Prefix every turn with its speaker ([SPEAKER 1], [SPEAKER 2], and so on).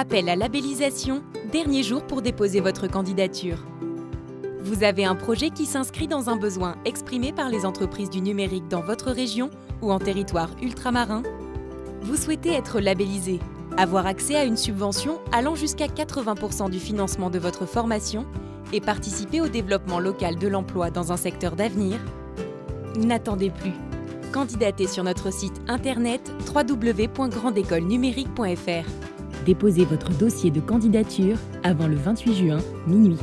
[SPEAKER 1] Appel à labellisation, dernier jour pour déposer votre candidature. Vous avez un projet qui s'inscrit dans un besoin exprimé par les entreprises du numérique dans votre région ou en territoire ultramarin? Vous souhaitez être labellisé, avoir accès à une subvention allant jusqu'à 80% du financement de votre formation et participer au développement local de l'emploi dans un secteur d'avenir? N'attendez plus. Candidatez sur notre site internet www.grandécolenumérique.fr.
[SPEAKER 2] Déposez votre dossier de candidature avant le 28 juin, minuit.